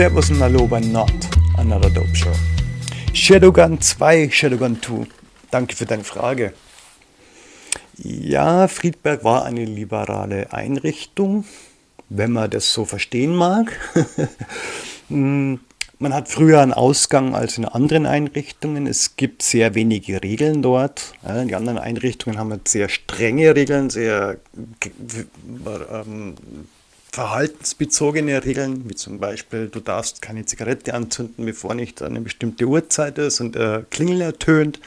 Servus und Hallo bei Not Another Dope Show. Shadowgun 2, Shadowgun 2. Danke für deine Frage. Ja, Friedberg war eine liberale Einrichtung, wenn man das so verstehen mag. Hm, man hat früher einen Ausgang als in anderen Einrichtungen. Es gibt sehr wenige Regeln dort. Die anderen Einrichtungen haben sehr strenge Regeln, sehr ähm, verhaltensbezogene Regeln, wie zum Beispiel, du darfst keine Zigarette anzünden, bevor nicht eine bestimmte Uhrzeit ist und der Klingel ertönt.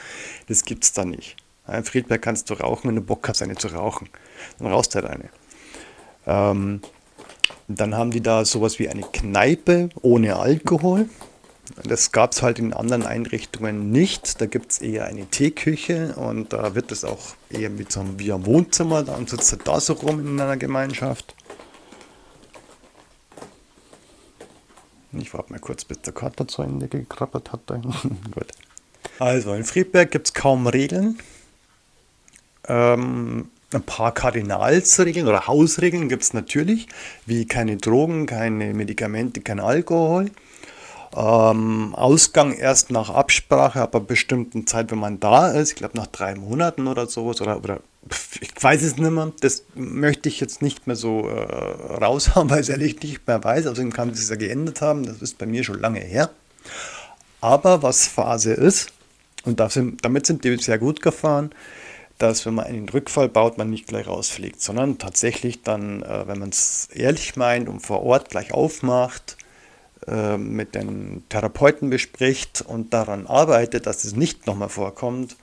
Das gibt es da nicht. In Friedberg kannst du rauchen, wenn du Bock hast, eine zu rauchen. Dann rauchst du halt eine. Ähm, dann haben die da sowas wie eine Kneipe ohne Alkohol. Das gab es halt in anderen Einrichtungen nicht. Da gibt es eher eine Teeküche und da wird es auch eher mit so einem, wie ein Wohnzimmer. Dann sitzt du da so rum in einer Gemeinschaft. Ich warte mal kurz, bis der Kater zu Ende gekrabbert hat. Gut. Also, in Friedberg gibt es kaum Regeln. Ähm, ein paar Kardinalsregeln oder Hausregeln gibt es natürlich, wie keine Drogen, keine Medikamente, kein Alkohol. Ähm, Ausgang erst nach Absprache, ab einer bestimmten Zeit, wenn man da ist. Ich glaube nach drei Monaten oder sowas. Oder, oder ich weiß es nicht mehr. Das möchte ich jetzt nicht mehr so äh, raushauen, weil ich es ehrlich nicht mehr weiß. Außerdem kann sich ja geändert haben. Das ist bei mir schon lange her. Aber was Phase ist, und damit sind die sehr gut gefahren, dass wenn man einen Rückfall baut, man nicht gleich rausfliegt, sondern tatsächlich dann, äh, wenn man es ehrlich meint und vor Ort gleich aufmacht, äh, mit den Therapeuten bespricht und daran arbeitet, dass es nicht nochmal vorkommt,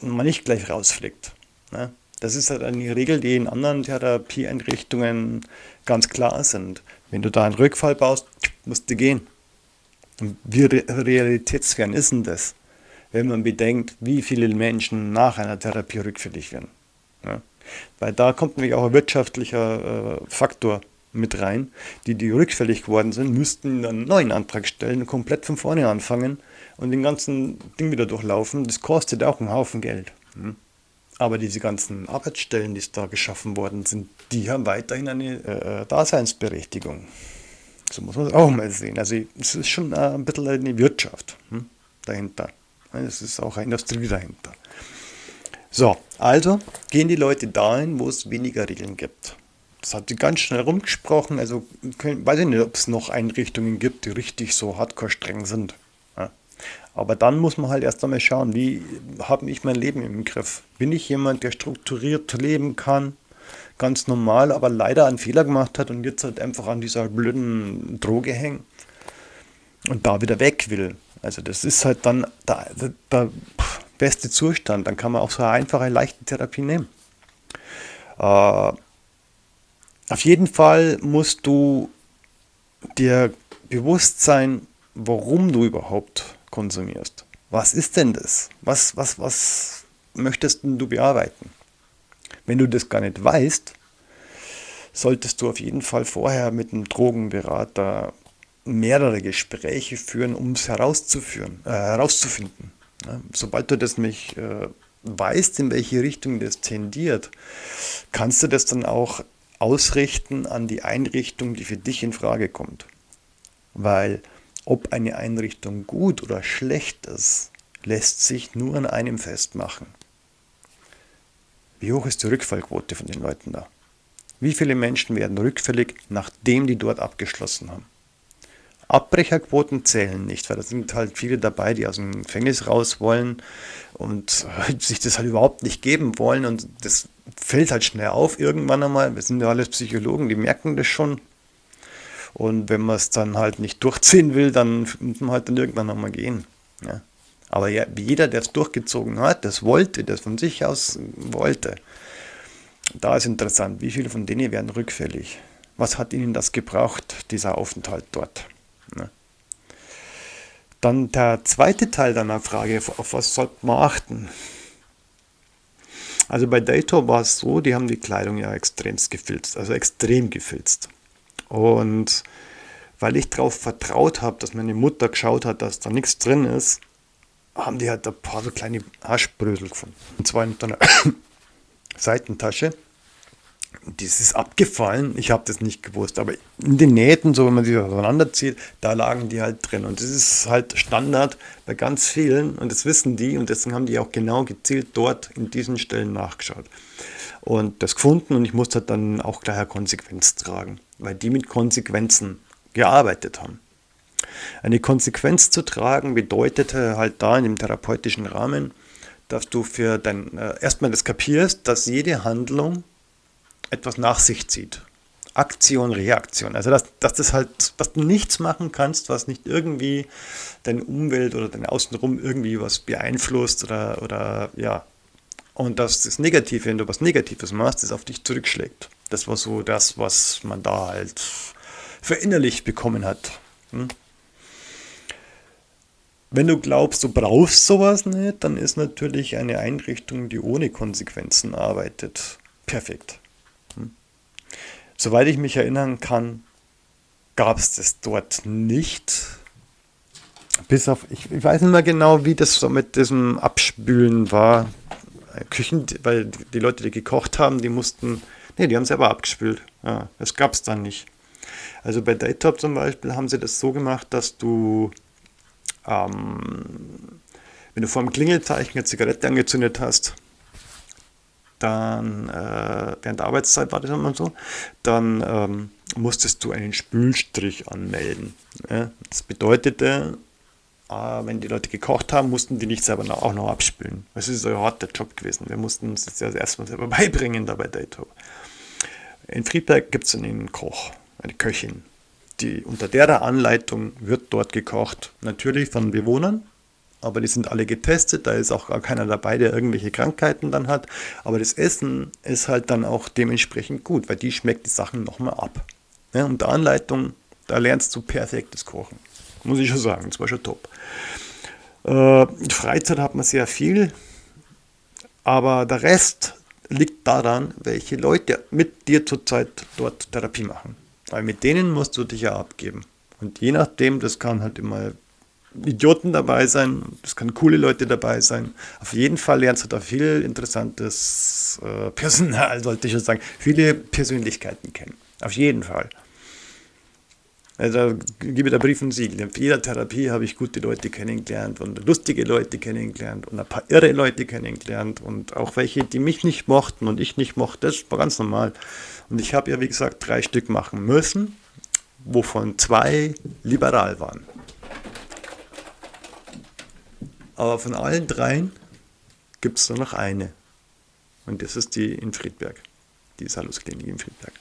man nicht gleich rausfliegt. Ne? Das ist halt eine Regel, die in anderen Therapieeinrichtungen ganz klar sind. Wenn du da einen Rückfall baust, musst du gehen. Und wie realitätsfern ist denn das? Wenn man bedenkt, wie viele Menschen nach einer Therapie rückfällig werden. Ja? Weil da kommt nämlich auch ein wirtschaftlicher äh, Faktor mit rein, die, die rückfällig geworden sind, müssten einen neuen Antrag stellen, komplett von vorne anfangen und den ganzen Ding wieder durchlaufen. Das kostet auch einen Haufen Geld. Hm? Aber diese ganzen Arbeitsstellen, die da geschaffen worden sind, die haben weiterhin eine äh, Daseinsberechtigung. So muss man es auch mal sehen. Also es ist schon äh, ein bisschen eine Wirtschaft hm, dahinter. Es ist auch eine Industrie dahinter. So, also gehen die Leute dahin, wo es weniger Regeln gibt. Das hat sie ganz schnell rumgesprochen. Also können, weiß ich nicht, ob es noch Einrichtungen gibt, die richtig so hardcore streng sind. Ja. Aber dann muss man halt erst einmal schauen, wie habe ich mein Leben im Griff? Bin ich jemand, der strukturiert leben kann? Ganz normal, aber leider einen Fehler gemacht hat und jetzt halt einfach an dieser blöden Droge hängt und da wieder weg will. Also das ist halt dann der, der, der beste Zustand. Dann kann man auch so eine einfache, leichte Therapie nehmen. Äh, auf jeden Fall musst du dir bewusst sein, warum du überhaupt konsumierst. Was ist denn das? Was, was, was möchtest du bearbeiten? Wenn du das gar nicht weißt, solltest du auf jeden Fall vorher mit einem Drogenberater mehrere Gespräche führen, um es herauszuführen, äh, herauszufinden. Ja, sobald du das nämlich äh, weißt, in welche Richtung das tendiert, kannst du das dann auch ausrichten an die Einrichtung, die für dich in Frage kommt. Weil ob eine Einrichtung gut oder schlecht ist, lässt sich nur an einem festmachen. Wie hoch ist die Rückfallquote von den Leuten da? Wie viele Menschen werden rückfällig, nachdem die dort abgeschlossen haben? Abbrecherquoten zählen nicht, weil da sind halt viele dabei, die aus dem Gefängnis raus wollen und sich das halt überhaupt nicht geben wollen und das fällt halt schnell auf irgendwann einmal. Wir sind ja alles Psychologen, die merken das schon. Und wenn man es dann halt nicht durchziehen will, dann muss man halt dann irgendwann nochmal gehen. Ja. Aber ja, jeder, der es durchgezogen hat, das wollte, das von sich aus wollte, da ist interessant, wie viele von denen werden rückfällig? Was hat ihnen das gebraucht, dieser Aufenthalt dort? Dann der zweite Teil deiner Frage, auf was sollte man achten? Also bei Dator war es so, die haben die Kleidung ja extrem gefilzt, also extrem gefilzt. Und weil ich darauf vertraut habe, dass meine Mutter geschaut hat, dass da nichts drin ist, haben die halt ein paar so kleine Haschbrösel gefunden. Und zwar in einer Seitentasche. Das ist abgefallen. Ich habe das nicht gewusst. Aber in den Nähten, so wenn man sie auseinanderzieht, da lagen die halt drin. Und das ist halt Standard bei ganz vielen. Und das wissen die. Und deswegen haben die auch genau gezielt dort in diesen Stellen nachgeschaut. Und das gefunden. Und ich musste halt dann auch gleich eine Konsequenz tragen. Weil die mit Konsequenzen gearbeitet haben. Eine Konsequenz zu tragen bedeutete halt da in dem therapeutischen Rahmen, dass du für dein, äh, erstmal das kapierst, dass jede Handlung etwas nach sich zieht. Aktion, Reaktion. Also dass, dass das halt, dass du nichts machen kannst, was nicht irgendwie deine Umwelt oder dein Außenrum irgendwie was beeinflusst oder, oder ja. Und dass das Negative, wenn du was Negatives machst, das auf dich zurückschlägt. Das war so das, was man da halt verinnerlicht bekommen hat. Hm? Wenn du glaubst, du brauchst sowas nicht, dann ist natürlich eine Einrichtung, die ohne Konsequenzen arbeitet, perfekt. Soweit ich mich erinnern kann, gab es das dort nicht. Bis auf, ich, ich, weiß nicht mehr genau, wie das so mit diesem Abspülen war. Küchen, weil die Leute, die gekocht haben, die mussten, nee, die haben selber abgespült. Ja, das gab es dann nicht. Also bei Daytop zum Beispiel haben sie das so gemacht, dass du, ähm, wenn du vor dem Klingelzeichen eine Zigarette angezündet hast, dann äh, während der Arbeitszeit war das immer so, dann ähm, musstest du einen Spülstrich anmelden. Ja? Das bedeutete, äh, wenn die Leute gekocht haben, mussten die nicht selber noch, auch noch abspülen. Das ist ein harter Job gewesen. Wir mussten uns das erstmal selber beibringen da bei Dato. In Friedberg gibt es einen Koch, eine Köchin. Die, unter der Anleitung wird dort gekocht. Natürlich von Bewohnern, aber die sind alle getestet, da ist auch gar keiner dabei, der irgendwelche Krankheiten dann hat. Aber das Essen ist halt dann auch dementsprechend gut, weil die schmeckt die Sachen nochmal ab. Ja, und der Anleitung, da lernst du perfektes Kochen. Muss ich schon sagen, das war schon top. Äh, Freizeit hat man sehr viel, aber der Rest liegt daran, welche Leute mit dir zurzeit dort Therapie machen. Weil mit denen musst du dich ja abgeben. Und je nachdem, das kann halt immer Idioten dabei sein, es können coole Leute dabei sein. Auf jeden Fall lernst du da viel interessantes äh, Personal, sollte ich schon sagen, viele Persönlichkeiten kennen. Auf jeden Fall. Also gebe der Brief und Siegel. In jeder Therapie habe ich gute Leute kennengelernt und lustige Leute kennengelernt und ein paar irre Leute kennengelernt und auch welche, die mich nicht mochten und ich nicht mochte. Das war ganz normal. Und ich habe ja, wie gesagt, drei Stück machen müssen, wovon zwei liberal waren. Aber von allen dreien gibt es nur noch eine. Und das ist die in Friedberg. Die Salusklinik in Friedberg.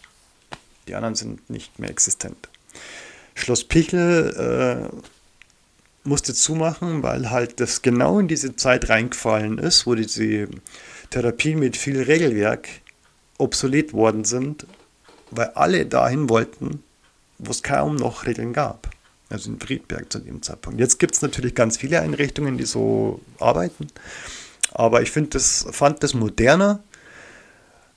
Die anderen sind nicht mehr existent. Schloss Pichel äh, musste zumachen, weil halt das genau in diese Zeit reingefallen ist, wo diese Therapien mit viel Regelwerk obsolet worden sind, weil alle dahin wollten, wo es kaum noch Regeln gab also in Friedberg zu dem Zeitpunkt. Jetzt gibt es natürlich ganz viele Einrichtungen, die so arbeiten, aber ich das, fand das moderner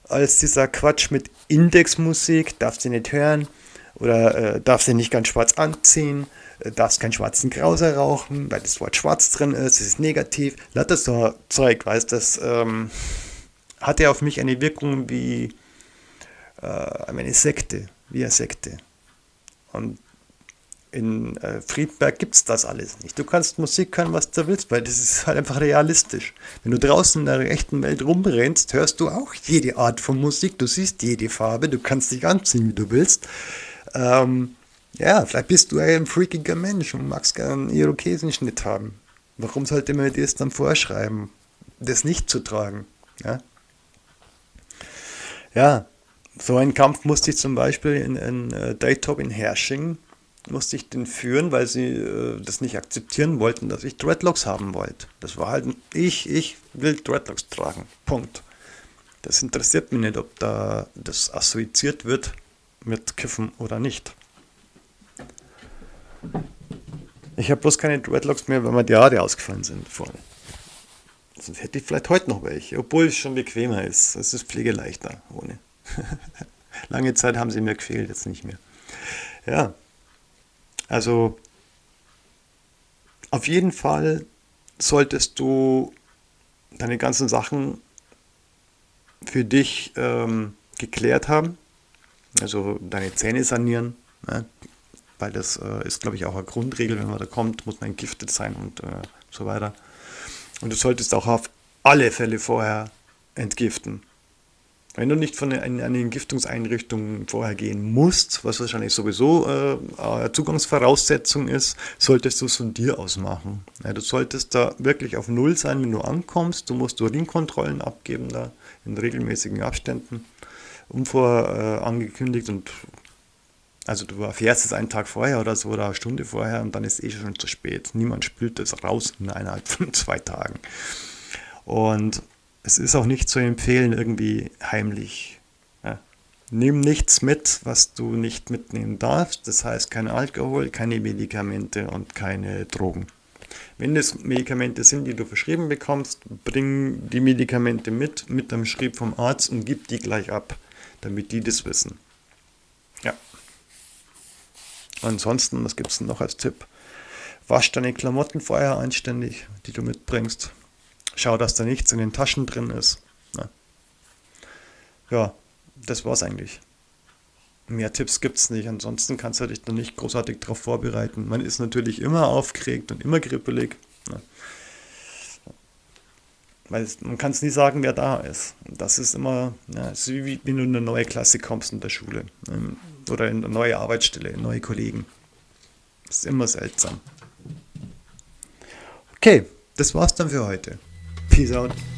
als dieser Quatsch mit Indexmusik, darfst du nicht hören oder äh, darfst du nicht ganz schwarz anziehen, äh, darfst keinen schwarzen Krauser rauchen, weil das Wort schwarz drin ist, es ist negativ. Lauter so Zeug, weißt das ähm, hatte auf mich eine Wirkung wie äh, eine Sekte, wie eine Sekte. Und in äh, Friedberg gibt es das alles nicht. Du kannst Musik hören, was du willst, weil das ist halt einfach realistisch. Wenn du draußen in der echten Welt rumrennst, hörst du auch jede Art von Musik, du siehst jede Farbe, du kannst dich anziehen, wie du willst. Ähm, ja, vielleicht bist du ein freakiger Mensch und magst gerne einen Irokesenschnitt haben. Warum sollte man dir das dann vorschreiben, das nicht zu tragen? Ja, ja so einen Kampf musste ich zum Beispiel in, in uh, Daytop in Hersching musste ich den führen, weil sie äh, das nicht akzeptieren wollten, dass ich Dreadlocks haben wollte. Das war halt, ich, ich will Dreadlocks tragen. Punkt. Das interessiert mich nicht, ob da das assoziiert wird mit Kiffen oder nicht. Ich habe bloß keine Dreadlocks mehr, weil mir die Haare ausgefallen sind vorne. Sonst hätte ich vielleicht heute noch welche, obwohl es schon bequemer ist. Es ist pflegeleichter ohne. Lange Zeit haben sie mir gefehlt, jetzt nicht mehr. Ja, also auf jeden Fall solltest du deine ganzen Sachen für dich ähm, geklärt haben. Also deine Zähne sanieren, ne? weil das äh, ist, glaube ich, auch eine Grundregel, wenn man da kommt, muss man entgiftet sein und äh, so weiter. Und du solltest auch auf alle Fälle vorher entgiften. Wenn du nicht von einer Entgiftungseinrichtung vorher gehen musst, was wahrscheinlich sowieso äh, eine Zugangsvoraussetzung ist, solltest du es von dir aus machen. Ja, du solltest da wirklich auf Null sein, wenn du ankommst. Du musst Urinkontrollen abgeben, da in regelmäßigen Abständen, unvorangekündigt äh, und also du erfährst es einen Tag vorher oder so oder eine Stunde vorher und dann ist es eh schon zu spät. Niemand spült das raus innerhalb von zwei Tagen. Und es ist auch nicht zu empfehlen, irgendwie heimlich. Ja. Nimm nichts mit, was du nicht mitnehmen darfst. Das heißt kein Alkohol, keine Medikamente und keine Drogen. Wenn es Medikamente sind, die du verschrieben bekommst, bring die Medikamente mit, mit dem Schrieb vom Arzt und gib die gleich ab, damit die das wissen. Ja. Ansonsten, was gibt es noch als Tipp? Wasch deine Klamotten vorher anständig, die du mitbringst. Schau, dass da nichts in den Taschen drin ist. Ja, ja das war's eigentlich. Mehr Tipps gibt es nicht, ansonsten kannst du dich noch nicht großartig darauf vorbereiten. Man ist natürlich immer aufgeregt und immer kribbelig. Ja. Weil man kann es nie sagen, wer da ist. Das ist immer, ja, ist wie wenn du in eine neue Klasse kommst in der Schule. Ähm, oder in eine neue Arbeitsstelle, neue Kollegen. Das ist immer seltsam. Okay, das war's dann für heute. Peace out.